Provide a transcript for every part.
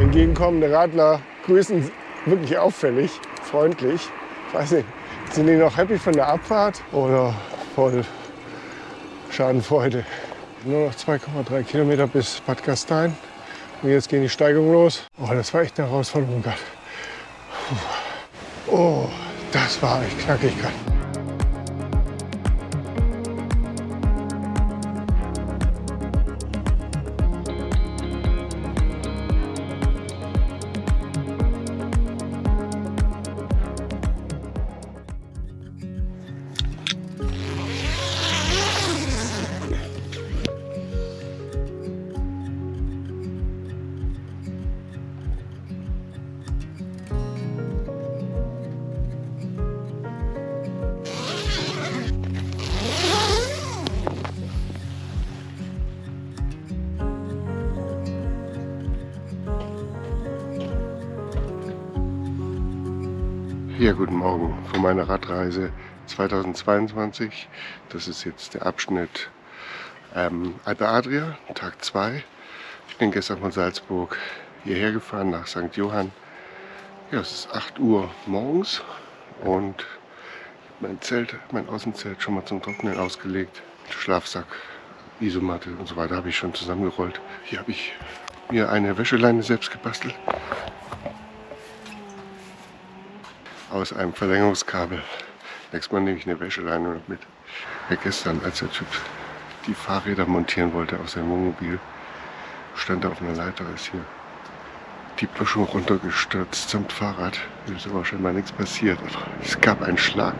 Entgegenkommende Radler grüßen wirklich auffällig, freundlich. Ich weiß nicht, sind die noch happy von der Abfahrt oder voll Schadenfreude? Nur noch 2,3 Kilometer bis Bad Gastein. Und jetzt gehen die Steigungen los. Oh, das war echt eine Herausforderung gerade. Oh, das war echt knackig gerade. Von meiner Radreise 2022. Das ist jetzt der Abschnitt ähm, Alpe Adria, Tag 2. Ich bin gestern von Salzburg hierher gefahren nach St. Johann. Ja, es ist 8 Uhr morgens und mein Zelt, mein Außenzelt schon mal zum Trocknen ausgelegt. Schlafsack, Isomatte und so weiter habe ich schon zusammengerollt. Hier habe ich mir eine Wäscheleine selbst gebastelt. Aus einem Verlängerungskabel. Nächstes Mal nehme ich eine Wäscheleine mit. Ja, gestern, als der Typ die Fahrräder montieren wollte aus seinem Wohnmobil, stand er auf einer Leiter, ist hier die Böschung runtergestürzt samt Fahrrad. Ist aber scheinbar nichts passiert. Es gab einen Schlag.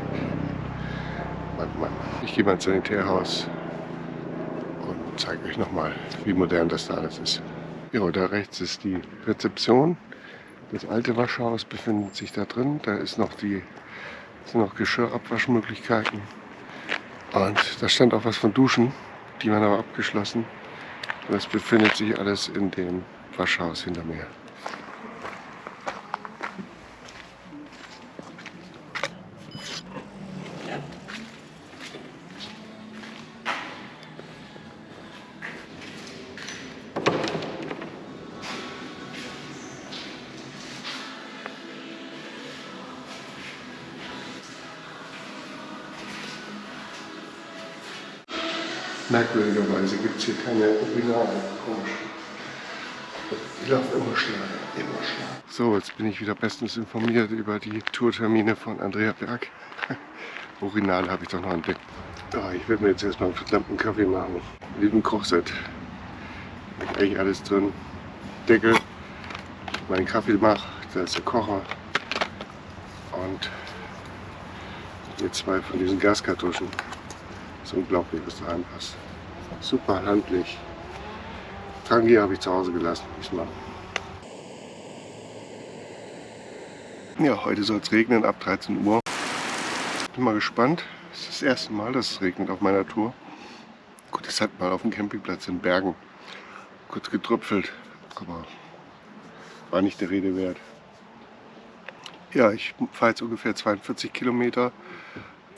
Mann, Mann. Ich gehe mal ins Sanitärhaus und zeige euch nochmal, wie modern das da alles ist. Ja, da rechts ist die Rezeption. Das alte Waschhaus befindet sich da drin. Da ist noch die, sind noch Geschirrabwaschmöglichkeiten. Und da stand auch was von Duschen. Die waren aber abgeschlossen. Das befindet sich alles in dem Waschhaus hinter mir. Merkwürdigerweise gibt es hier keine Urinale. Komisch. Die laufen immer schneller, immer schneller. So, jetzt bin ich wieder bestens informiert über die Tourtermine von Andrea Berg. Urinale habe ich doch noch entdeckt. Oh, ich werde mir jetzt erstmal einen verdammten Kaffee machen. Lieben Kochset. Eigentlich alles drin. Deckel, meinen Kaffee mache, da ist der Kocher. Und hier zwei von diesen Gaskartuschen. Das ist unglaublich, was da reinpasst. Super handlich. Tangi habe ich zu Hause gelassen diesmal. Ja, heute soll es regnen ab 13 Uhr. Bin mal gespannt. Es ist das erste Mal, dass es regnet auf meiner Tour. Gut, es hat mal auf dem Campingplatz in Bergen kurz getröpfelt, aber war nicht der Rede wert. Ja, ich fahre jetzt ungefähr 42 Kilometer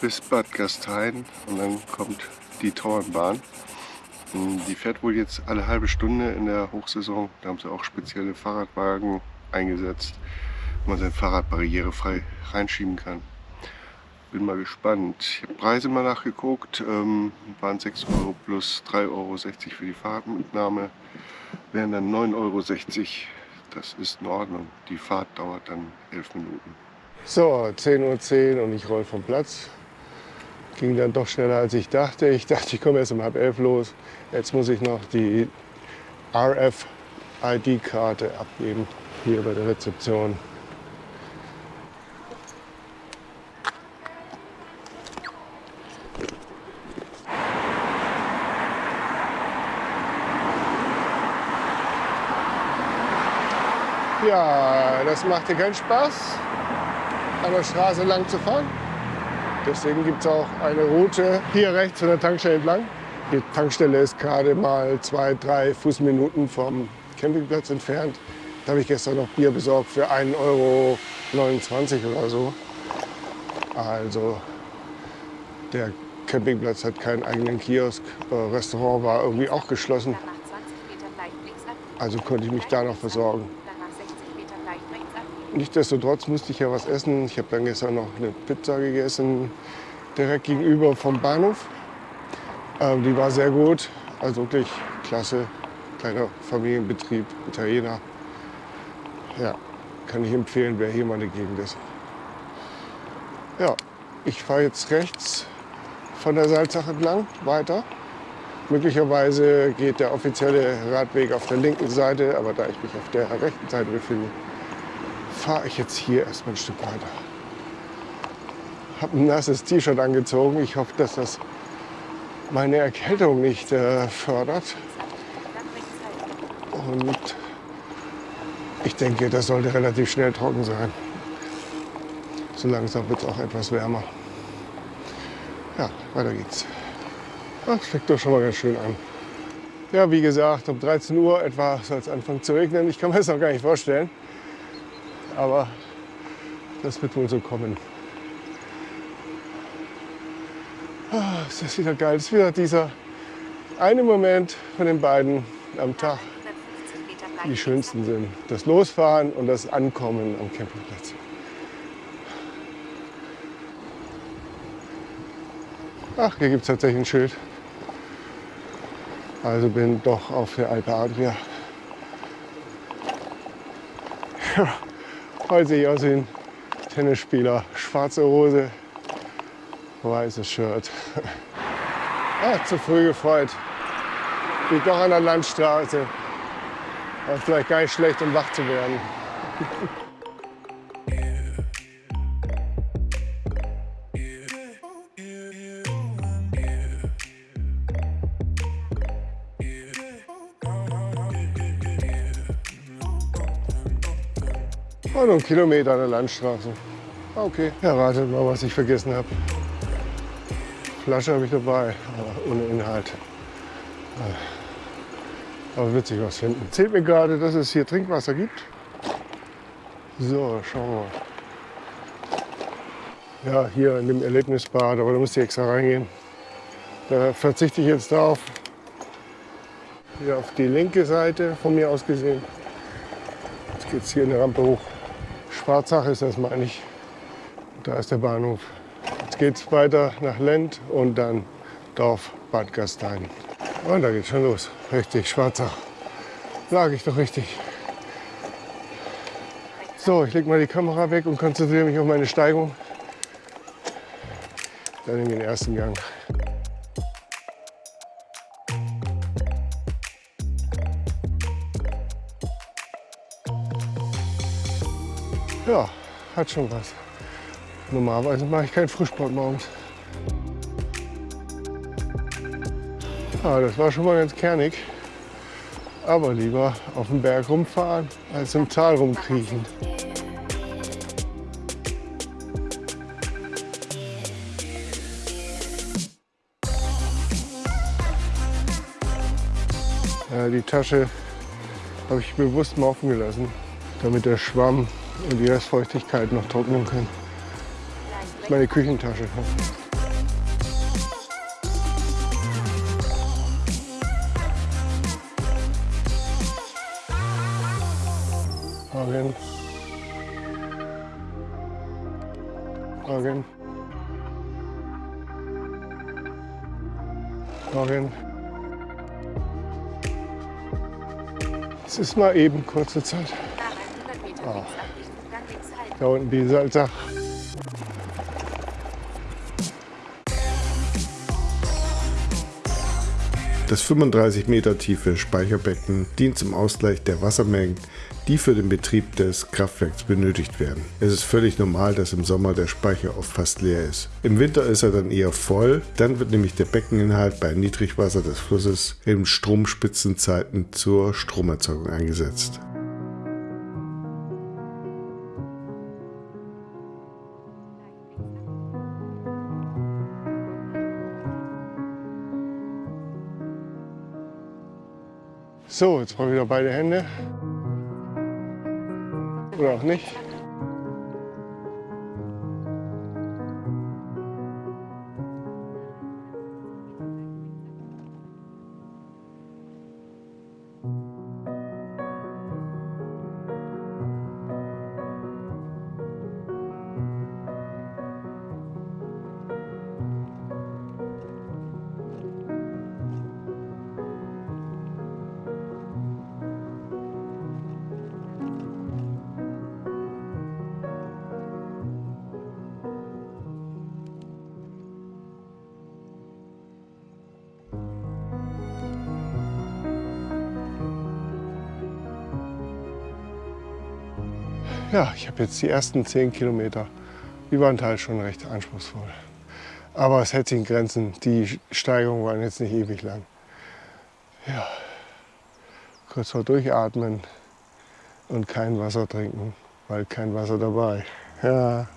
bis Bad Gastein und dann kommt die Tauernbahn. Die fährt wohl jetzt alle halbe Stunde in der Hochsaison. Da haben sie auch spezielle Fahrradwagen eingesetzt, wo man sein Fahrrad barrierefrei reinschieben kann. Bin mal gespannt. Ich habe Preise mal nachgeguckt. Ähm, waren 6 Euro plus 3,60 Euro für die Fahrradmitnahme. Wären dann 9,60 Euro. Das ist in Ordnung. Die Fahrt dauert dann 11 Minuten. So, 10.10 Uhr und ich roll vom Platz. Ging dann doch schneller als ich dachte. Ich dachte, ich komme erst um halb elf los. Jetzt muss ich noch die RFID-Karte abgeben, hier bei der Rezeption. Ja, das machte keinen Spaß, an der Straße lang zu fahren. Deswegen gibt es auch eine Route hier rechts von der Tankstelle entlang. Die Tankstelle ist gerade mal zwei, drei Fußminuten vom Campingplatz entfernt. Da habe ich gestern noch Bier besorgt für 1,29 Euro oder so. Also der Campingplatz hat keinen eigenen Kiosk. Das Restaurant war irgendwie auch geschlossen. Also konnte ich mich da noch versorgen. Nichtsdestotrotz musste ich ja was essen. Ich habe dann gestern noch eine Pizza gegessen, direkt gegenüber vom Bahnhof. Ähm, die war sehr gut, also wirklich klasse. Kleiner Familienbetrieb, Italiener. Ja, kann ich empfehlen, wer hier mal eine Gegend ist. Ja, ich fahre jetzt rechts von der Salzach entlang weiter. Möglicherweise geht der offizielle Radweg auf der linken Seite, aber da ich mich auf der rechten Seite befinde, fahre ich jetzt hier erstmal ein Stück weiter. Habe ein nasses T-Shirt angezogen. Ich hoffe, dass das meine Erkältung nicht äh, fördert. Und ich denke, das sollte relativ schnell trocken sein. So langsam wird es auch etwas wärmer. Ja, weiter geht's. Das fängt doch schon mal ganz schön an. Ja, wie gesagt, um 13 Uhr etwa soll es anfangen zu regnen. Ich kann mir das noch gar nicht vorstellen. Aber das wird wohl so kommen. Ah, ist das wieder geil. Es ist wieder dieser eine Moment von den beiden am Tag, die schönsten sind. Das Losfahren und das Ankommen am Campingplatz. Ach, hier gibt es tatsächlich ein Schild. Also bin doch auf der Alpe Adria. Heute sehe ich aus wie ein Tennisspieler. Schwarze Hose, weißes Shirt. Ah, zu früh gefreut. Bin doch an der Landstraße. War vielleicht gar nicht schlecht, um wach zu werden. Einen Kilometer an der Landstraße. Okay, erratet mal, was ich vergessen habe. Flasche habe ich dabei, aber ohne Inhalt. Aber wird sich was finden. Zählt mir gerade, dass es hier Trinkwasser gibt. So, schauen wir. Ja, hier in dem Erlebnisbad, aber da müsst ihr extra reingehen. Da verzichte ich jetzt drauf. Hier auf die linke Seite von mir aus gesehen. Jetzt geht es hier in der Rampe hoch. Schwarzach ist das, meine ich. Da ist der Bahnhof. Jetzt geht es weiter nach Lent und dann Dorf Bad Gastein. Und da geht's schon los. Richtig, Schwarzach. Lag ich doch richtig. So, ich lege mal die Kamera weg und konzentriere mich auf meine Steigung. Dann in den ersten Gang. Hat schon was. Normalerweise mache ich keinen Frühsport morgens. Ja, das war schon mal ganz kernig. Aber lieber auf dem Berg rumfahren, als im Tal rumkriechen. Ja, die Tasche habe ich bewusst mal offen gelassen, damit der Schwamm und die Restfeuchtigkeit noch trocknen können. Das ist meine Küchentasche. Morgen. Morgen. Morgen. Es ist mal eben kurze Zeit. Oh. Da unten die Salzach. Das 35 Meter tiefe Speicherbecken dient zum Ausgleich der Wassermengen, die für den Betrieb des Kraftwerks benötigt werden. Es ist völlig normal, dass im Sommer der Speicher oft fast leer ist. Im Winter ist er dann eher voll, dann wird nämlich der Beckeninhalt bei Niedrigwasser des Flusses in Stromspitzenzeiten zur Stromerzeugung eingesetzt. So, jetzt brauche ich wieder beide Hände. Oder auch nicht. Ja, ich habe jetzt die ersten 10 Kilometer über den Teil schon recht anspruchsvoll. Aber es hält sich in Grenzen. Die Steigerungen waren jetzt nicht ewig lang. Ja, kurz vor durchatmen und kein Wasser trinken, weil kein Wasser dabei. Ja.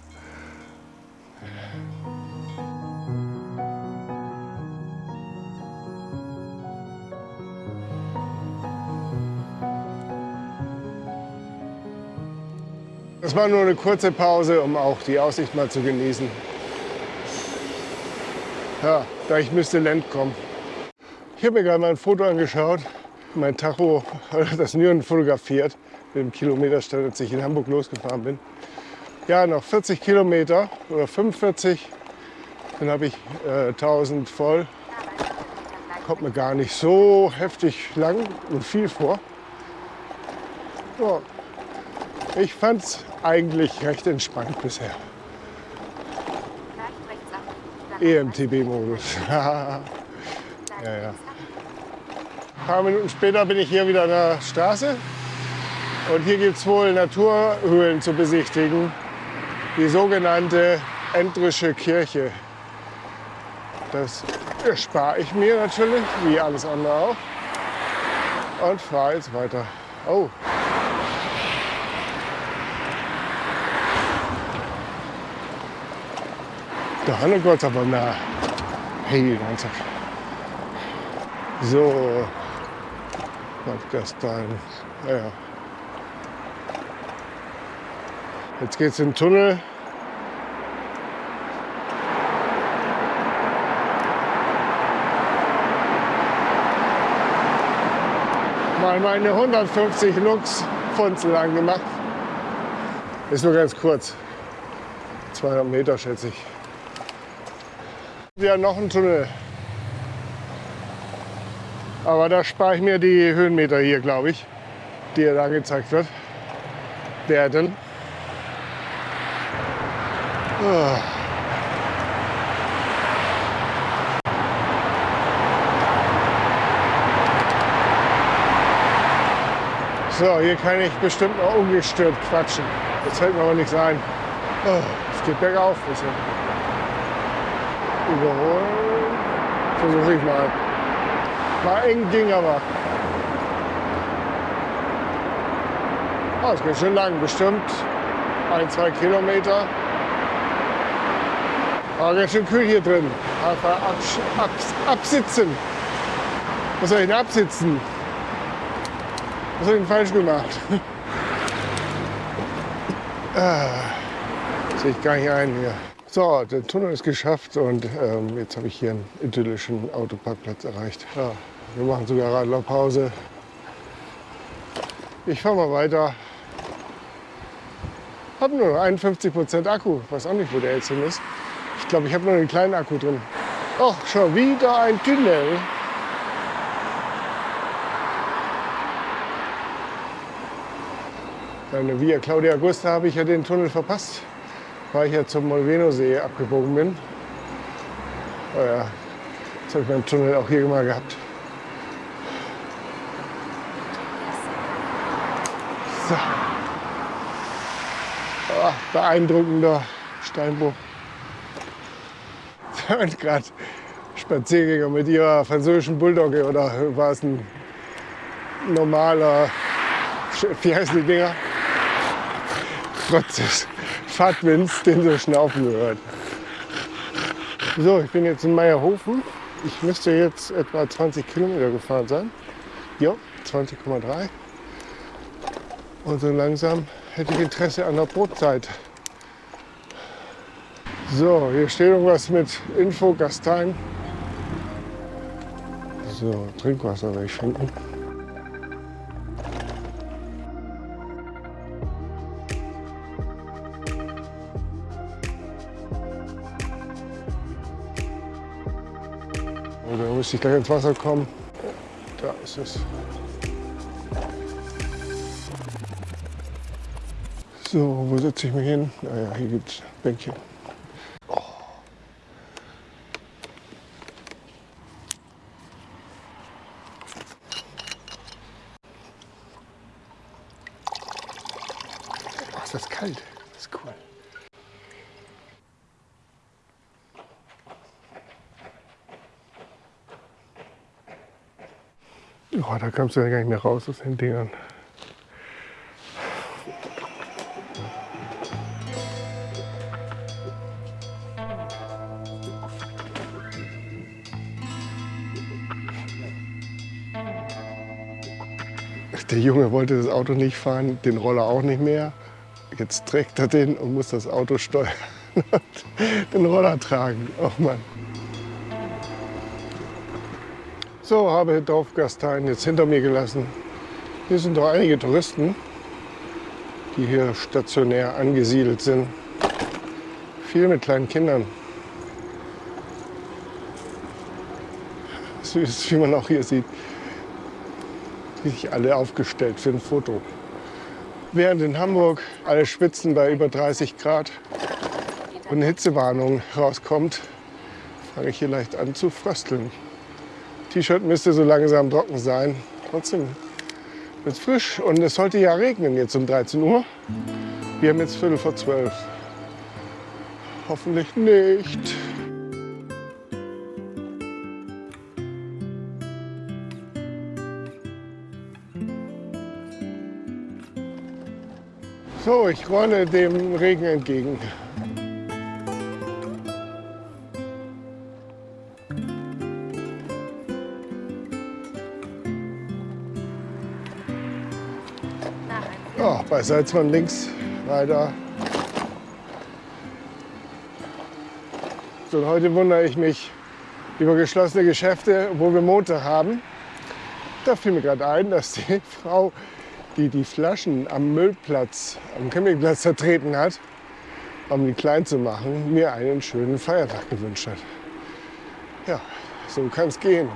Das war nur eine kurze Pause, um auch die Aussicht mal zu genießen. Ja, da ich müsste Land kommen. Ich habe mir gerade mal ein Foto angeschaut. Mein Tacho hat das Nüren fotografiert mit dem Kilometerstand, als ich in Hamburg losgefahren bin. Ja, noch 40 Kilometer oder 45, dann habe ich äh, 1000 voll. Kommt mir gar nicht so heftig lang und viel vor. Ja, ich fand es eigentlich recht entspannt bisher. EMTB-Modus. ja, ja. Ein paar Minuten später bin ich hier wieder an der Straße. Und hier gibt es wohl Naturhöhlen zu besichtigen. Die sogenannte Endrische Kirche. Das spare ich mir natürlich, wie alles andere auch. Und fahre jetzt weiter. Oh, Der Hannegott aber nah. Hey, Nanzak. So. Gastein. Ja, ja. Jetzt geht's in den Tunnel. Mal meine 150 Lux Funzel lang gemacht. Ist nur ganz kurz. 200 Meter schätze ich. Ja, noch ein Tunnel. Aber da spare ich mir die Höhenmeter hier, glaube ich, die da angezeigt wird. Werden. Oh. So, hier kann ich bestimmt noch ungestört quatschen. Das fällt mir aber nicht sein. Oh, es geht bergauf. Bisschen überholen. Versuche ich mal. War eng, ging aber. Oh, es geht schon lang, bestimmt ein, zwei Kilometer. Aber ganz schön kühl hier drin. Einfach abs abs absitzen. Was soll ich denn absitzen? Was habe ich denn falsch gemacht? ah, sehe ich gar nicht ein hier. So, der Tunnel ist geschafft und ähm, jetzt habe ich hier einen idyllischen Autoparkplatz erreicht. Ja, wir machen sogar Radlerpause. Ich fahre mal weiter. Habe nur noch 51% Akku. Weiß auch nicht, wo der jetzt hin ist. Ich glaube, ich habe nur einen kleinen Akku drin. Och, schon wieder ein Tunnel. Bei der Via Claudia Augusta habe ich ja den Tunnel verpasst weil ich ja zum Molveno-See abgebogen bin. Oh ja, das habe ich beim Tunnel auch hier mal gehabt. So. Oh, beeindruckender Steinbruch. Und gerade Spaziergänger mit ihrer französischen Bulldogge oder war es ein normaler, wie heißen die Dinger? Fahrtwinds, den so schnaufen gehört. So, ich bin jetzt in Meierhofen. Ich müsste jetzt etwa 20 Kilometer gefahren sein. Ja, 20,3. Und so langsam hätte ich Interesse an der Brotzeit. So, hier steht irgendwas mit Info Gastein. So, Trinkwasser werde ich finden. Müsste ich gleich ins Wasser kommen. Da ist es. So, wo setze ich mich hin? Naja, hier gibt es Bänkchen. Oh. ist das kalt. Das ist cool. Oh, da kommst du ja gar nicht mehr raus aus den Dingern. Der Junge wollte das Auto nicht fahren, den Roller auch nicht mehr. Jetzt trägt er den und muss das Auto steuern und den Roller tragen. Oh Mann. So, habe Dorfgastein jetzt hinter mir gelassen. Hier sind doch einige Touristen, die hier stationär angesiedelt sind. Viel mit kleinen Kindern. Süß, wie man auch hier sieht sich alle aufgestellt für ein Foto. Während in Hamburg alle Spitzen bei über 30 Grad und eine Hitzewarnung rauskommt, fange ich hier leicht an zu frösteln. T-Shirt müsste so langsam trocken sein. Trotzdem wird es frisch und es sollte ja regnen jetzt um 13 Uhr. Wir haben jetzt Viertel vor zwölf. Hoffentlich nicht. So, ich rolle dem Regen entgegen. Oh, bei Salzmann links weiter. So, heute wundere ich mich über geschlossene Geschäfte, wo wir Montag haben. Da fiel mir gerade ein, dass die Frau die die Flaschen am Müllplatz, am Campingplatz vertreten hat, um die klein zu machen, mir einen schönen Feiertag gewünscht hat. Ja, so kann es gehen.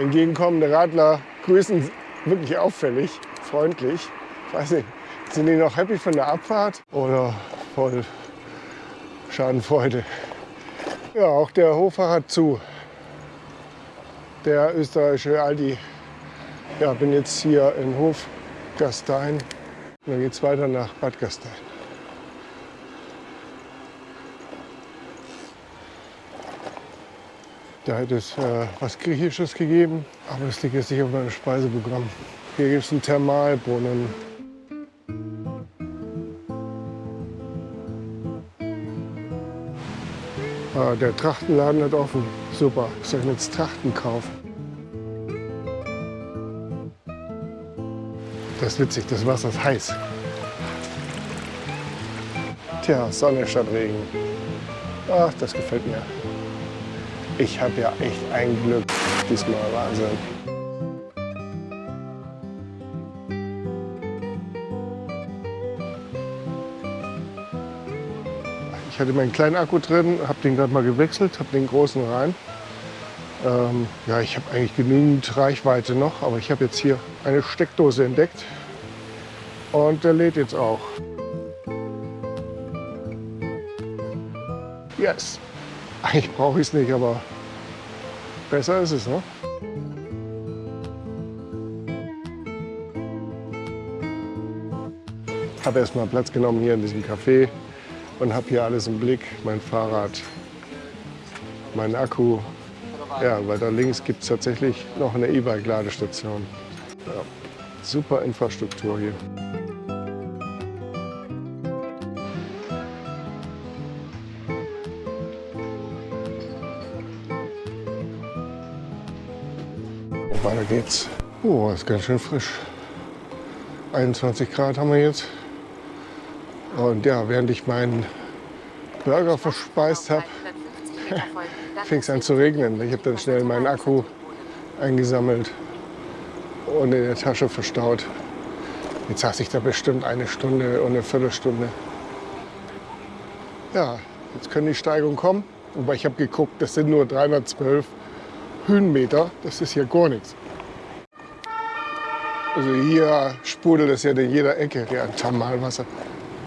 Entgegenkommende Radler grüßen wirklich auffällig, freundlich. Ich weiß nicht, sind die noch happy von der Abfahrt oder voll Schadenfreude? Ja, auch der Hofer hat zu. Der österreichische Aldi ja, bin jetzt hier in Hof Gastein. Und dann geht es weiter nach Bad Gastein. Da hätte es äh, was Griechisches gegeben, aber das liegt jetzt nicht auf meinem Speiseprogramm. Hier gibt es einen Thermalbrunnen. Ah, der Trachtenladen hat offen. Super, soll ich jetzt Trachten kaufen? Das ist witzig, das Wasser ist heiß. Tja, Sonne statt Regen. Ach, das gefällt mir. Ich habe ja echt ein Glück diesmal, Wahnsinn. Ich hatte meinen kleinen Akku drin, habe den gerade mal gewechselt, habe den großen rein. Ähm, ja, ich habe eigentlich genügend Reichweite noch, aber ich habe jetzt hier eine Steckdose entdeckt und der lädt jetzt auch. Yes. Eigentlich brauche ich es nicht, aber besser ist es, ne? Ich habe erstmal Platz genommen hier in diesem Café und habe hier alles im Blick. Mein Fahrrad, mein Akku, ja, weil da links gibt es tatsächlich noch eine E-Bike-Ladestation. Ja, super Infrastruktur hier. Weiter geht's. Oh, ist ganz schön frisch. 21 Grad haben wir jetzt. Und ja, während ich meinen Burger verspeist habe, fing es an zu regnen. Ich habe dann schnell meinen Akku eingesammelt und in der Tasche verstaut. Jetzt saß ich da bestimmt eine Stunde und eine Viertelstunde. Ja, jetzt können die Steigungen kommen. Wobei ich habe geguckt, das sind nur 312 Höhenmeter. Das ist hier gar nichts. Also hier sprudelt es ja in jeder Ecke, der Thermalwasser.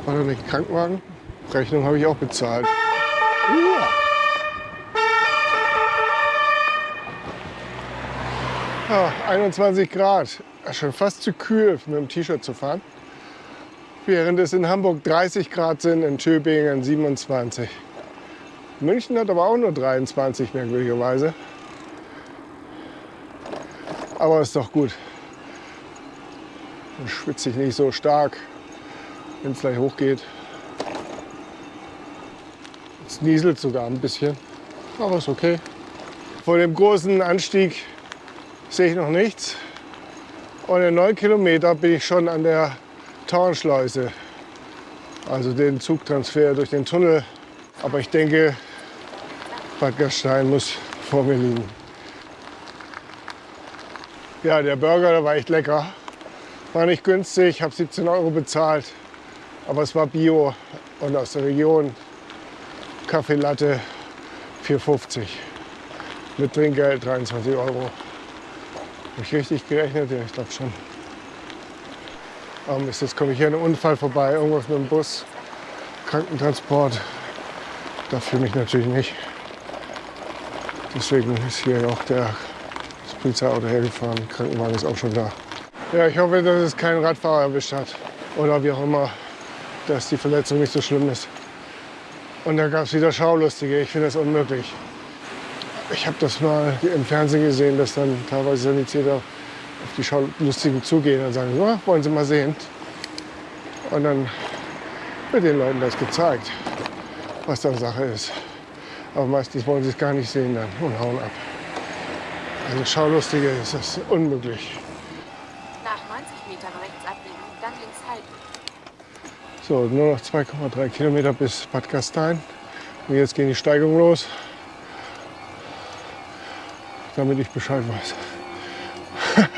War da nicht Krankenwagen? Rechnung habe ich auch bezahlt. Uh. Ja, 21 Grad. Schon fast zu kühl, mit dem T-Shirt zu fahren. während es in Hamburg 30 Grad sind, in Tübingen 27. München hat aber auch nur 23, merkwürdigerweise. Aber ist doch gut. Dann schwitze ich nicht so stark, wenn es gleich hochgeht. Es nieselt sogar ein bisschen, aber ist okay. Vor dem großen Anstieg sehe ich noch nichts. Und in neun Kilometer bin ich schon an der Tauernschleuse, also den Zugtransfer durch den Tunnel. Aber ich denke, Bad Gastein muss vor mir liegen. Ja, der Burger, der war echt lecker. War nicht günstig, habe 17 Euro bezahlt, aber es war Bio und aus der Region. Kaffee Latte 4,50 mit Trinkgeld 23 Euro. Habe ich richtig gerechnet? Ja, ich glaube schon. Aber jetzt komme ich hier an einem Unfall vorbei, irgendwas mit dem Bus, Krankentransport. Da fühle ich natürlich nicht. Deswegen ist hier auch der, das Polizeiauto hergefahren. Krankenwagen ist auch schon da. Ja, ich hoffe, dass es keinen Radfahrer erwischt hat. Oder wie auch immer, dass die Verletzung nicht so schlimm ist. Und da gab es wieder Schaulustige. Ich finde das unmöglich. Ich habe das mal im Fernsehen gesehen, dass dann teilweise Sanitäter auf die Schaulustigen zugehen und sagen, so, wollen Sie mal sehen. Und dann wird den Leuten das gezeigt, was da Sache ist. Aber meistens wollen sie es gar nicht sehen dann und hauen ab. Also Schaulustige ist das unmöglich. So, nur noch 2,3 Kilometer bis Bad Gastein. Und jetzt gehen die Steigungen los, damit ich Bescheid weiß. Rechts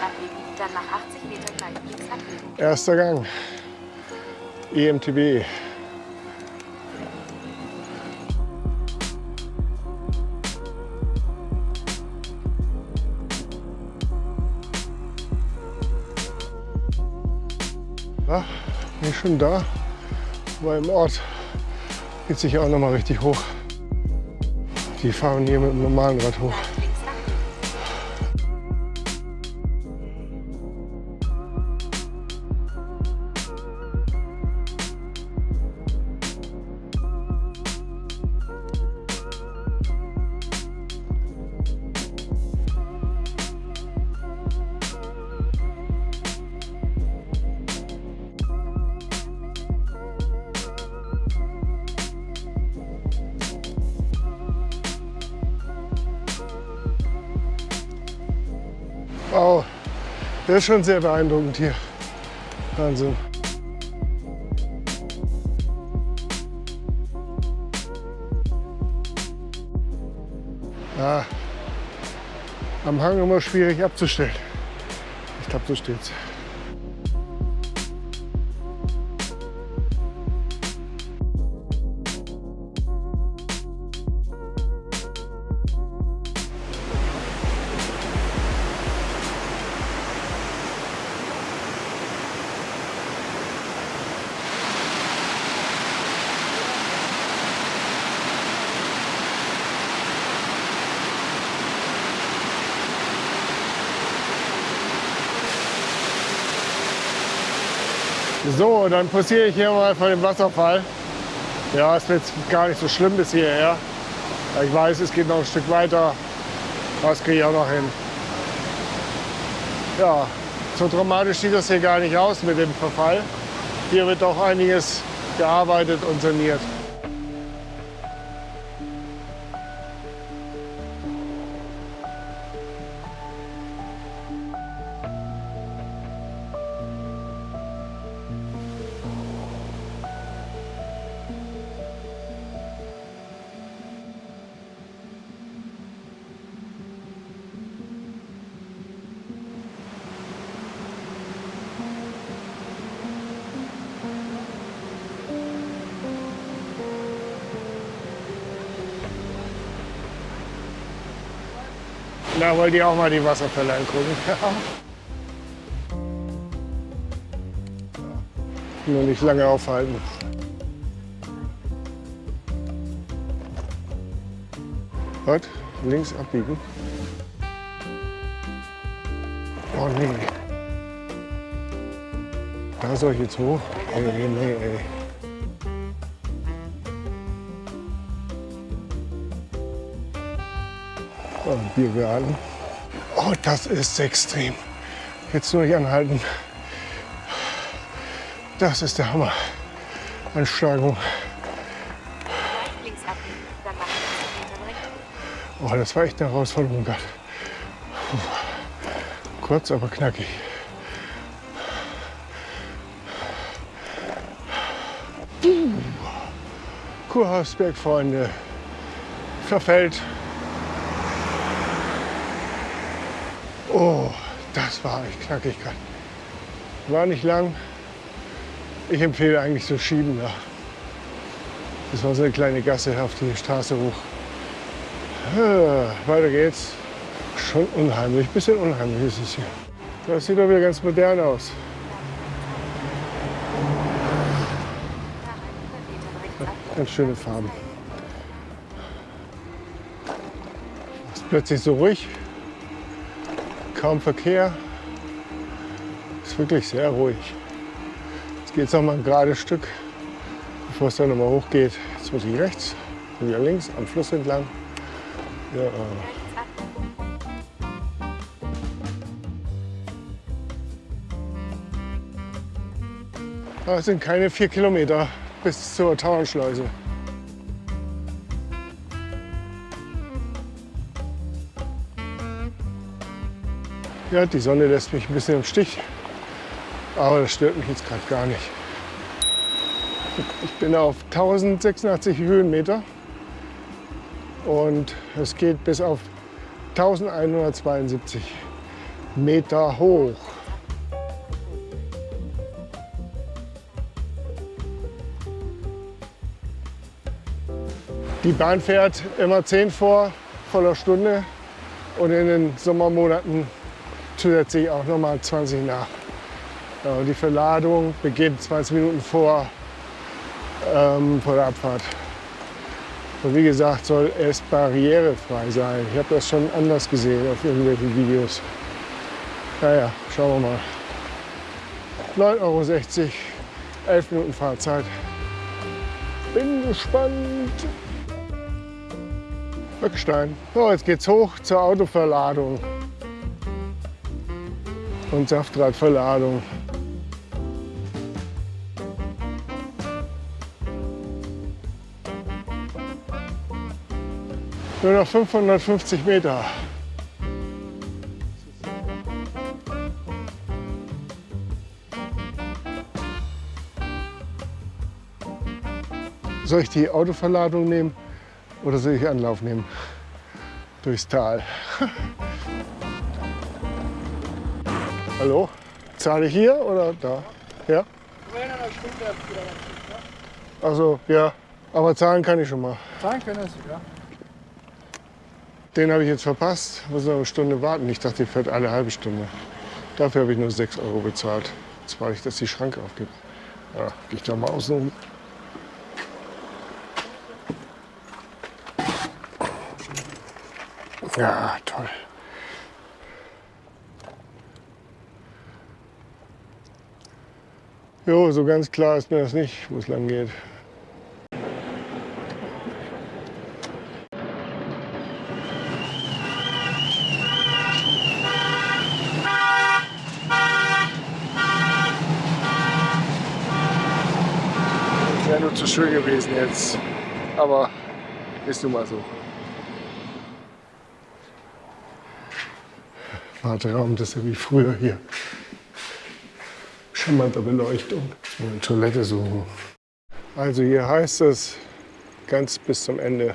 abbiegen, dann nach 80 Metern gleich links abbiegen. Erster Gang. EMTB. Schon da. Aber im Ort geht sich auch noch mal richtig hoch. Die fahren hier mit dem normalen Rad hoch. Das ist schon sehr beeindruckend hier. Wahnsinn. Ja, am Hang immer schwierig abzustellen. Ich glaube, so steht's. So, dann passiere ich hier mal vor dem Wasserfall. Ja, es wird gar nicht so schlimm bis hierher. Ich weiß, es geht noch ein Stück weiter. Das kriege ich auch noch hin. Ja, so dramatisch sieht das hier gar nicht aus mit dem Verfall. Hier wird auch einiges gearbeitet und saniert. Da wollt ihr auch mal die Wasserfälle angucken. Nur nicht lange aufhalten. Was? Links abbiegen? Oh nee. da soll ich jetzt hoch? Ey, nee, ey. Biergarten. Oh, das ist extrem. Jetzt nur nicht anhalten. Das ist der Hammer. Ansteigung. Gleich links abbiegen, dann nach 50 Metern rechts. Oh, das war echt eine Herausforderung gerade. Kurz, aber knackig. Kurhausberg, Freunde. Verfällt. Oh, das war echt knackig gerade. War nicht lang. Ich empfehle eigentlich so schieben da. Das war so eine kleine Gasse auf die Straße hoch. Ah, weiter geht's. Schon unheimlich, bisschen unheimlich ist es hier. Das sieht doch wieder ganz modern aus. Nach 100 Metern rechts abbiegen. Ganz schöne Farben. Ist plötzlich so ruhig. Kaum Verkehr. Ist wirklich sehr ruhig. Jetzt geht es noch mal ein gerades Stück, bevor es dann noch mal hochgeht. Jetzt muss ich rechts und wieder links am Fluss entlang. Ja, abbiegen. Aber es sind keine vier Kilometer bis zur Tauernschleuse. Ja, die Sonne lässt mich ein bisschen im Stich, aber das stört mich jetzt gerade gar nicht. Ich bin auf 1086 Höhenmeter und es geht bis auf 1172 Meter hoch. Die Bahn fährt immer 10 vor voller Stunde und in den Sommermonaten zusätzlich auch noch mal 20 nach. Ja, die Verladung beginnt 20 Minuten vor, ähm, vor der Abfahrt. Und wie gesagt, soll es barrierefrei sein. Ich habe das schon anders gesehen auf irgendwelchen Videos. Naja, schauen wir mal. 9,60 Euro, 11 Minuten Fahrzeit. Bin gespannt. Höckstein. So, jetzt geht's hoch zur Autoverladung und Saftradverladung. Nur noch 550 Meter. Soll ich die Autoverladung nehmen oder soll ich Anlauf nehmen? Durchs Tal. Hallo? Zahle ich hier oder da? Ja? Also ja, aber zahlen kann ich schon mal. Zahlen können Sie, ja. Den habe ich jetzt verpasst. Muss noch eine Stunde warten. Ich dachte, die fährt alle halbe Stunde. Dafür habe ich nur 6 Euro bezahlt. Jetzt warte ich, dass die Schranke aufgibt. Ja, gehe ich da mal außen um. Ja, toll. Jo, so ganz klar ist mir das nicht, wo es lang geht. Wäre nur zu schön gewesen jetzt. Aber ist nun mal so. Warteraum, das ist ja wie früher hier. Schimmernde Beleuchtung. Eine Toilette suchen. Also hier heißt es ganz bis zum Ende.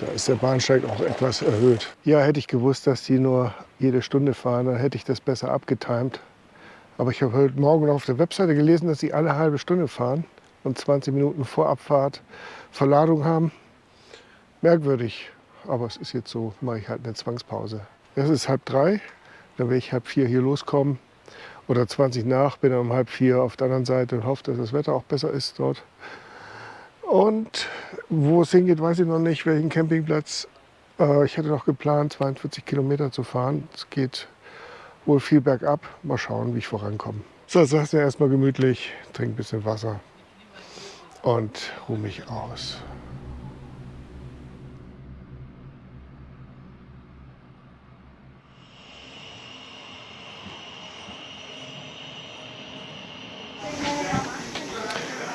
Da ist der Bahnsteig auch etwas erhöht. Ja, hätte ich gewusst, dass die nur jede Stunde fahren, dann hätte ich das besser abgetimt. Aber ich habe heute Morgen auf der Webseite gelesen, dass sie alle halbe Stunde fahren und 20 Minuten vor Abfahrt Verladung haben. Merkwürdig, aber es ist jetzt so, mache ich halt eine Zwangspause. Es ist halb drei, dann werde ich halb vier hier loskommen oder 20 nach, bin dann um halb vier auf der anderen Seite und hoffe, dass das Wetter auch besser ist dort. Und wo es hingeht, weiß ich noch nicht, welchen Campingplatz. Äh, ich hatte noch geplant, 42 Kilometer zu fahren. Es geht wohl viel bergab. Mal schauen, wie ich vorankomme. So, lassen wir erstmal gemütlich, trinke ein bisschen Wasser und ruhe mich aus.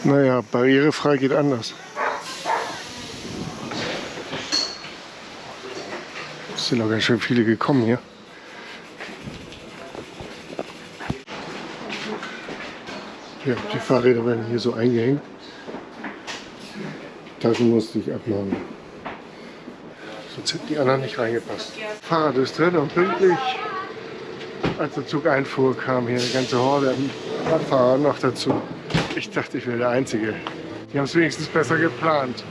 Naja, barrierefrei geht anders. Es sind noch ganz schön viele gekommen hier. Ja, die Fahrräder werden hier so eingehängt. Taschen musste ich abmachen. Sonst hätten die anderen nicht reingepasst. Fahrrad ist drin und pünktlich. Als der Zug einfuhr, kam hier eine ganze Horde Radfahrer noch dazu. Ich dachte, ich wäre der Einzige. Die haben es wenigstens besser geplant.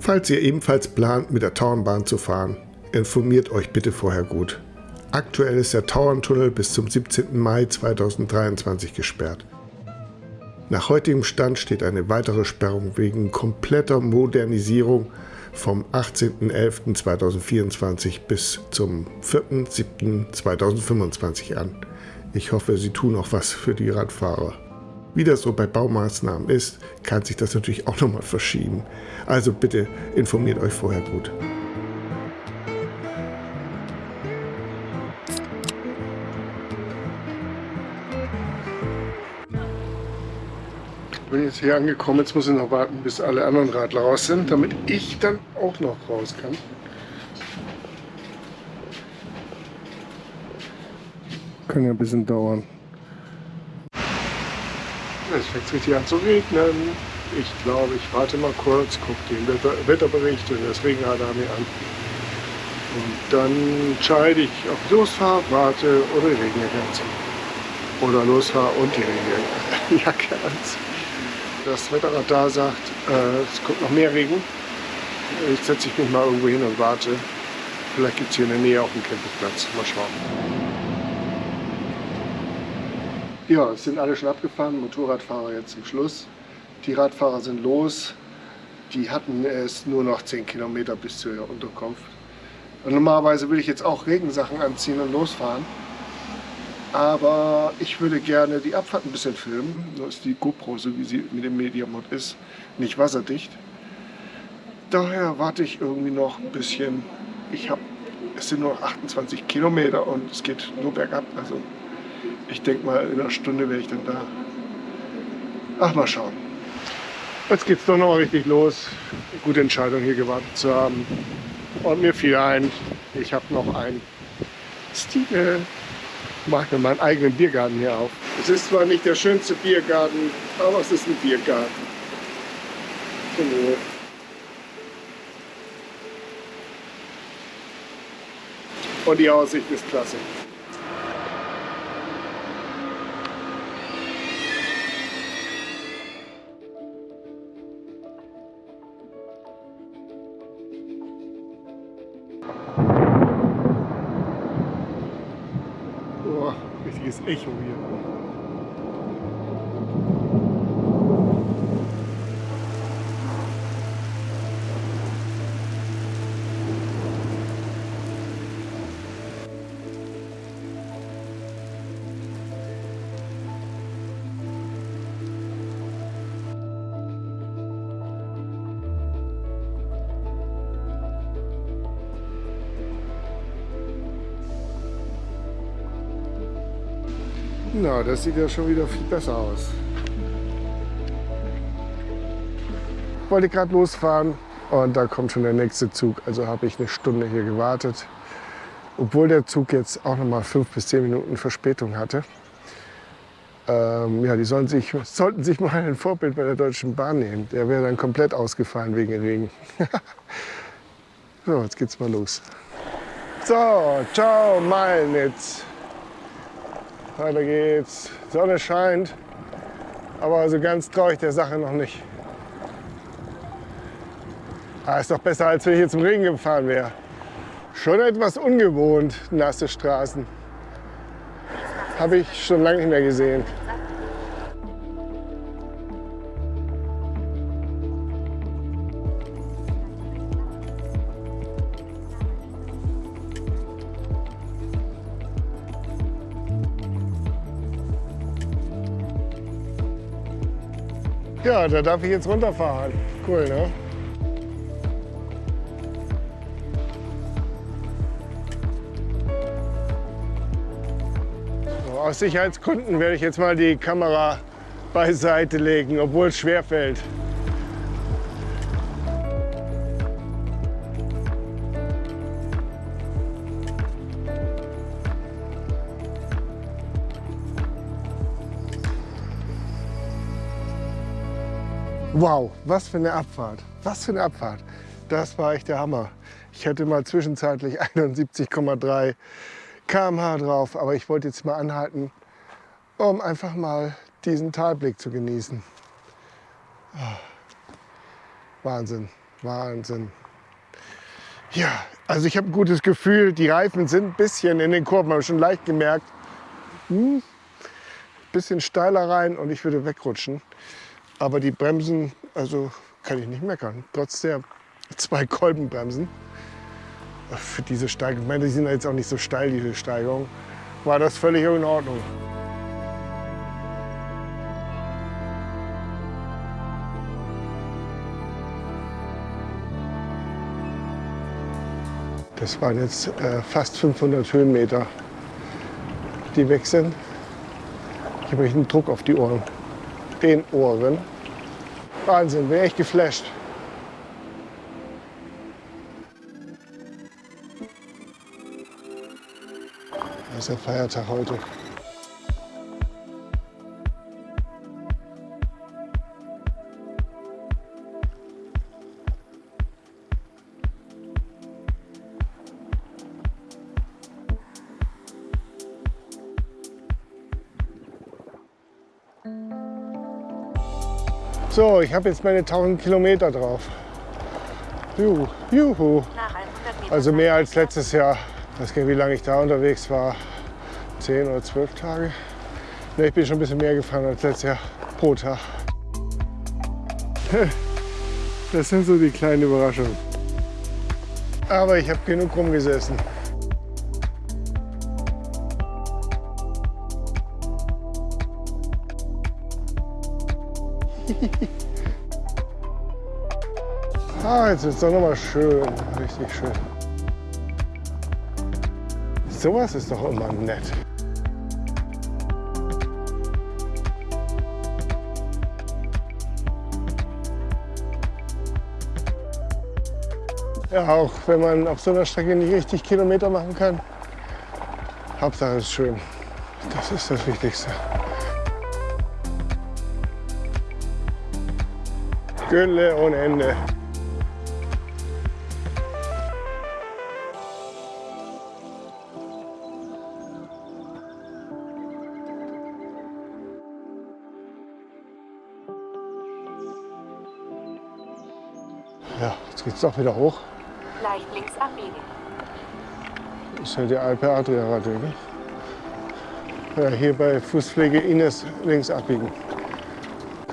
Falls ihr ebenfalls plant, mit der Tauernbahn zu fahren, informiert euch bitte vorher gut. Aktuell ist der Tauerntunnel bis zum 17. Mai 2023 gesperrt. Nach heutigem Stand steht eine weitere Sperrung wegen kompletter Modernisierung vom 18.11.2024 bis zum 4.7.2025 an. Ich hoffe, Sie tun auch was für die Radfahrer. Wie das so bei Baumaßnahmen ist, kann sich das natürlich auch nochmal verschieben. Also bitte informiert euch vorher gut. Jetzt hier angekommen. Jetzt muss ich noch warten, bis alle anderen Radler raus sind, damit ich dann auch noch raus kann. Kann ja ein bisschen dauern. Es fängt richtig an zu regnen. Ich glaube, ich warte mal kurz, gucke den Wetter Wetterbericht und das Regenradar mir an. Und dann entscheide ich, ob ich losfahre, warte oder die Regenjacke anziehe. Oder losfahre und die Regenjacke anziehe das Wetterradar sagt, äh, es kommt noch mehr Regen. Jetzt setze ich mich mal irgendwo hin und warte. Vielleicht gibt es hier in der Nähe auch einen Campingplatz. Mal schauen. Ja, es sind alle schon abgefahren. Motorradfahrer jetzt zum Schluss. Die Radfahrer sind los. Die hatten es nur noch 10 Kilometer bis zur Unterkunft. Und normalerweise würde ich jetzt auch Regensachen anziehen und losfahren. Aber ich würde gerne die Abfahrt ein bisschen filmen. Nur ist die GoPro, so wie sie mit dem Mediamod ist, nicht wasserdicht. Daher warte ich irgendwie noch ein bisschen. Ich habe, es sind nur noch 28 Kilometer und es geht nur bergab. Also ich denke mal, in einer Stunde wäre ich dann da. Ach, mal schauen. Jetzt geht es doch noch richtig los. Gute Entscheidung hier gewartet zu haben. Und mir fiel ein, ich habe noch ein Stiefel mache mir meinen eigenen Biergarten hier auf. Es ist zwar nicht der schönste Biergarten, aber es ist ein Biergarten. Genau. Und die Aussicht ist klasse. Echo hier. Na, das sieht ja schon wieder viel besser aus. Ich wollte gerade losfahren und da kommt schon der nächste Zug. Also habe ich eine Stunde hier gewartet. Obwohl der Zug jetzt auch noch mal fünf bis zehn Minuten Verspätung hatte. Ähm, ja, die sollen sich, sollten sich mal ein Vorbild bei der Deutschen Bahn nehmen. Der wäre dann komplett ausgefallen wegen Regen. so, jetzt geht's mal los. So, ciao Meinitz. Weiter geht's. Sonne scheint, aber so ganz traue ich der Sache noch nicht. Ah, ist doch besser, als wenn ich jetzt im Regen gefahren wäre. Schon etwas ungewohnt, nasse Straßen. Habe ich schon lange nicht mehr gesehen. Da darf ich jetzt runterfahren. Cool, ne? Aus Sicherheitsgründen werde ich jetzt mal die Kamera beiseite legen, obwohl es schwer fällt. Wow, was für eine Abfahrt. Was für eine Abfahrt. Das war echt der Hammer. Ich hätte mal zwischenzeitlich 71,3 km/h drauf, aber ich wollte jetzt mal anhalten, um einfach mal diesen Talblick zu genießen. Ah, Wahnsinn, Wahnsinn. Ja, also ich habe ein gutes Gefühl. Die Reifen sind ein bisschen in den Kurven, habe schon leicht gemerkt. Hm, bisschen steiler rein und ich würde wegrutschen. Aber die Bremsen, also kann ich nicht meckern. Trotz der zwei Kolbenbremsen. Für diese Steigung, ich meine, die sind jetzt auch nicht so steil, diese Steigung, war das völlig in Ordnung. Das waren jetzt äh, fast 500 Höhenmeter, die weg sind. Ich habe einen Druck auf die Ohren. Den Ohren. Wahnsinn, bin echt geflasht. Das ist der Feiertag heute. Ich habe jetzt meine 1000 Kilometer drauf. Juhu, juhu. Nach 100 Metern Also mehr als letztes Jahr. Ich weiß gar nicht, wie lange ich da unterwegs war. 10 oder 12 Tage. Ne, ich bin schon ein bisschen mehr gefahren als letztes Jahr pro Tag. Das sind so die kleinen Überraschungen. Aber ich habe genug rumgesessen. Jetzt ist es doch noch mal schön, richtig schön. Sowas ist doch immer nett. Ja, auch wenn man auf so einer Strecke nicht richtig Kilometer machen kann. Hauptsache es ist schön. Das ist das Wichtigste. Gülle ohne Ende. Ja, jetzt geht's doch wieder hoch. leicht links abbiegen. Das ist ja die Alpe Adria Radwege. Ja, hier bei Fußpflege Ines links abbiegen.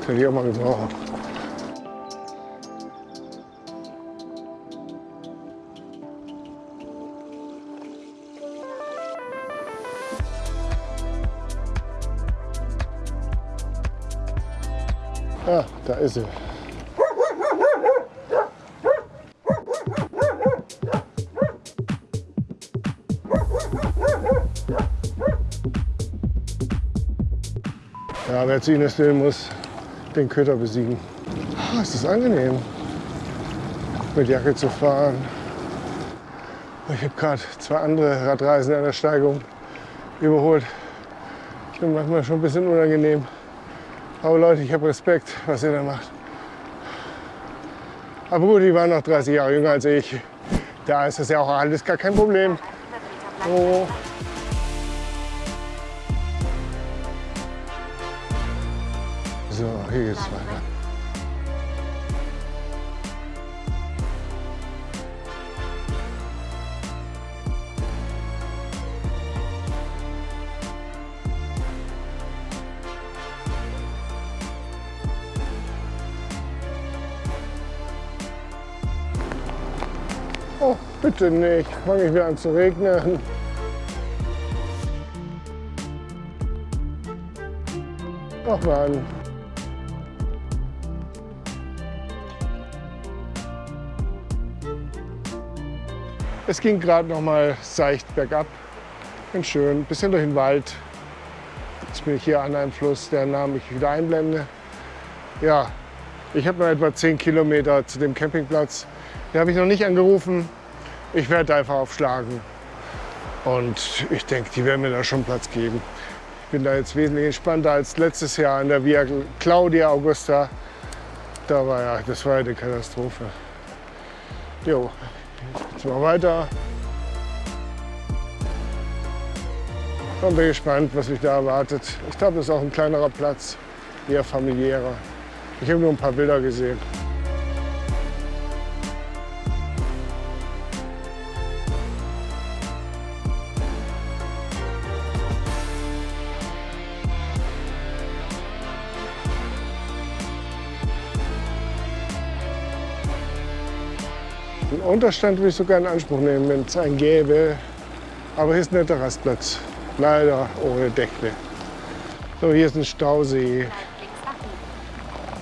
Könnte ich auch mal gebrauchen. Ah, da ist sie. Wer zu Ines will, muss den Köter besiegen. Ah, es ist angenehm, mit Jacke zu fahren. Ich habe gerade zwei andere Radreisen an der Steigung überholt. Ich bin manchmal schon ein bisschen unangenehm. Aber Leute, ich habe Respekt, was ihr da macht. Aber gut, die waren noch 30 Jahre jünger als ich. Da ist das ja auch alles gar kein Problem. 100 Meter bleiben. Oh. So, hier geht's weiter. Oh, bitte nicht. Fange ich wieder an zu regnen. Ach Mann. Es ging gerade noch mal seicht bergab. Ganz schön, bisschen durch den Wald. Jetzt bin ich hier an einem Fluss, der Namen ich wieder einblende. Ja, ich habe noch etwa 10 Kilometer zu dem Campingplatz. Den habe ich noch nicht angerufen. Ich werde einfach aufschlagen. Und ich denke, die werden mir da schon Platz geben. Ich bin da jetzt wesentlich entspannter als letztes Jahr an der Via Claudia Augusta. Da war ja, das war ja eine Katastrophe. Jo, jetzt mal weiter. Und bin gespannt, was mich da erwartet. Ich glaube, das ist auch ein kleinerer Platz, eher familiärer. Ich habe nur ein paar Bilder gesehen. Unterstand würde ich sogar in Anspruch nehmen, wenn es einen gäbe. Aber hier ist ein netter Rastplatz. Leider ohne Deckle. So, hier ist ein Stausee.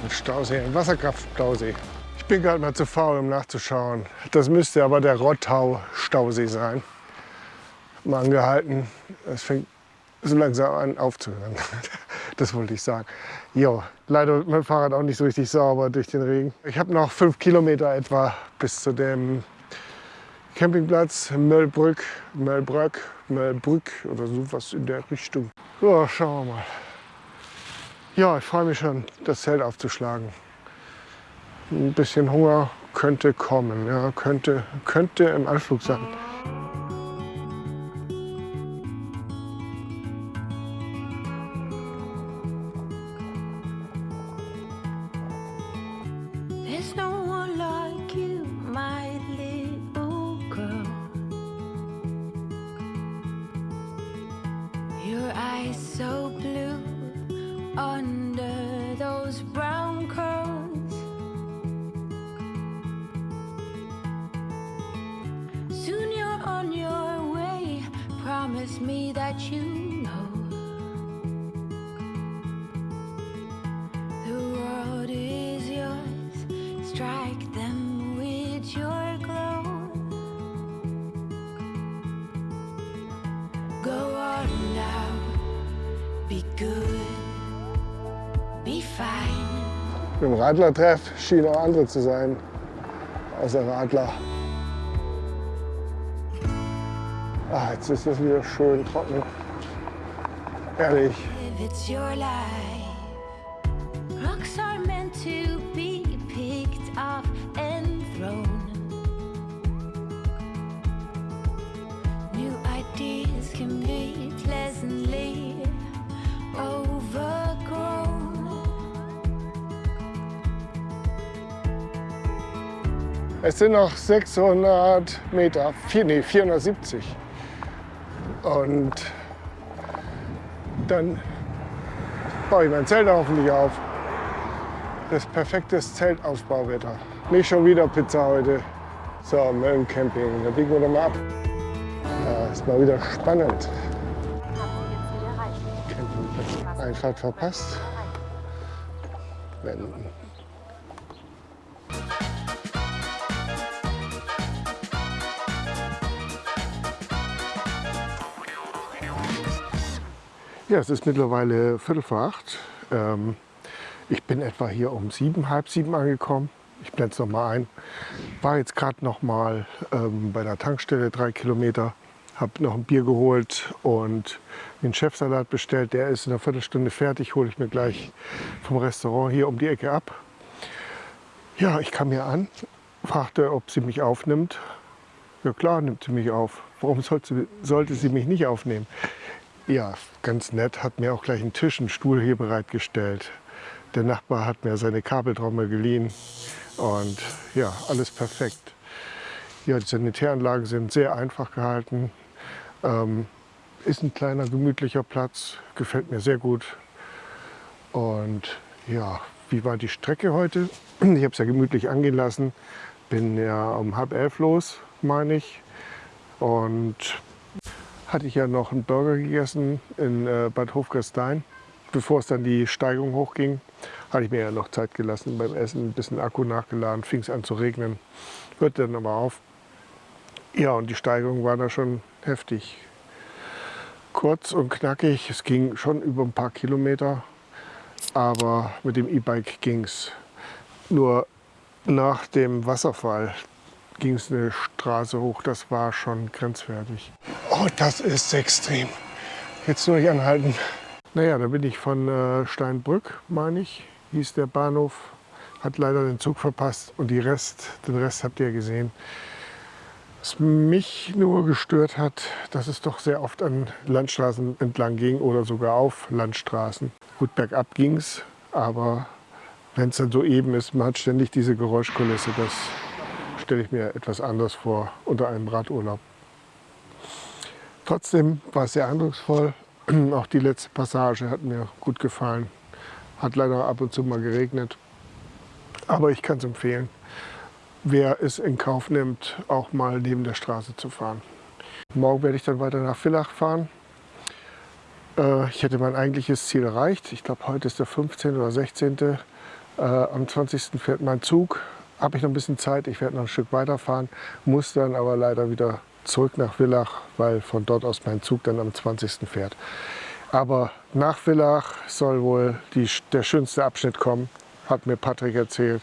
Ein Stausee, ein Wasserkraftstausee. Ich bin gerade mal zu faul, um nachzuschauen. Das müsste aber der Rottau-Stausee sein. Mal angehalten. Es fängt so langsam an aufzuhören. Das wollte ich sagen. Jo, leider dem Fahrrad auch nicht so richtig sauber durch den Regen. Ich habe noch fünf Kilometer etwa bis zu dem Campingplatz Möllbrück, Möllbrück, Möllbrück oder so was in der Richtung. So, schauen wir mal. Ja, ich freue mich schon, das Zelt aufzuschlagen. Ein bisschen Hunger könnte kommen, ja, könnte, könnte im Anflug sein. Im Radlertreff schienen auch andere zu sein, außer Radler. Ah, jetzt ist es wieder schön trocken. Ehrlich. Es sind noch 600 Meter, nee, 470. Und dann baue ich mein Zelt hoffentlich auf. Das perfekte Zeltausbauwetter. Nicht schon wieder Pizza heute. So, Mölln Camping. Da biegen wir doch mal ab. Ja, ist mal wieder spannend. Campingplatz. Einfahrt verpasst. Wenden. Ja, es ist mittlerweile Viertel vor acht. Ähm, ich bin etwa hier um sieben, halb sieben angekommen. Ich blende es nochmal ein. War jetzt gerade noch mal ähm, bei der Tankstelle drei Kilometer. Habe noch ein Bier geholt und den Chefsalat bestellt. Der ist in einer Viertelstunde fertig. Hole ich mir gleich vom Restaurant hier um die Ecke ab. Ja, ich kam hier an, fragte, ob sie mich aufnimmt. Ja klar, nimmt sie mich auf. Warum sollte, sollte sie mich nicht aufnehmen? Ja, ganz nett, hat mir auch gleich einen Tisch, einen Stuhl hier bereitgestellt. Der Nachbar hat mir seine Kabeltrommel geliehen und ja, alles perfekt. Ja, die Sanitäranlagen sind sehr einfach gehalten. Ähm, ist ein kleiner, gemütlicher Platz, gefällt mir sehr gut. Und ja, wie war die Strecke heute? Ich habe es ja gemütlich angehen lassen. Bin ja um halb elf los, meine ich. Und hatte ich ja noch einen Burger gegessen in äh, Bad Hofgastein. Bevor es dann die Steigung hochging, hatte ich mir ja noch Zeit gelassen beim Essen, ein bisschen Akku nachgeladen, fing es an zu regnen, hörte dann aber auf. Ja, und die Steigung war da schon heftig. Kurz und knackig, es ging schon über ein paar Kilometer, aber mit dem E-Bike ging es. Nur nach dem Wasserfall ging es eine Straße hoch, das war schon grenzwertig. Oh, das ist extrem. Jetzt nur nicht anhalten. Naja, da bin ich von äh, Steinbrück, meine ich, hieß der Bahnhof. Hat leider den Zug verpasst und die Rest, den Rest habt ihr gesehen. Was mich nur gestört hat, dass es doch sehr oft an Landstraßen entlang ging oder sogar auf Landstraßen. Gut, bergab ging es, aber wenn es dann so eben ist, man hat ständig diese Geräuschkulisse, das stelle ich mir etwas anders vor unter einem Radurlaub. Trotzdem war es sehr eindrucksvoll. Auch die letzte Passage hat mir gut gefallen. Hat leider ab und zu mal geregnet, aber ich kann es empfehlen, wer es in Kauf nimmt, auch mal neben der Straße zu fahren. Morgen werde ich dann weiter nach Villach fahren. Äh, ich hätte mein eigentliches Ziel erreicht. Ich glaube, heute ist der 15. oder 16. Äh, am 20. fährt mein Zug. Habe ich noch ein bisschen Zeit. Ich werde noch ein Stück weiterfahren, muss dann aber leider wieder zurück nach Villach, weil von dort aus mein Zug dann am 20. fährt. Aber nach Villach soll wohl die, der schönste Abschnitt kommen, hat mir Patrick erzählt.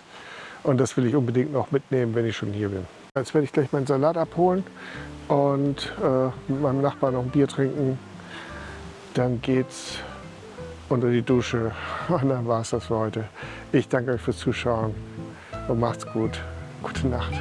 Und das will ich unbedingt noch mitnehmen, wenn ich schon hier bin. Jetzt werde ich gleich meinen Salat abholen und äh, mit meinem Nachbarn noch ein Bier trinken. Dann geht's unter die Dusche. Und dann war es das für heute. Ich danke euch fürs Zuschauen und macht's gut. Gute Nacht.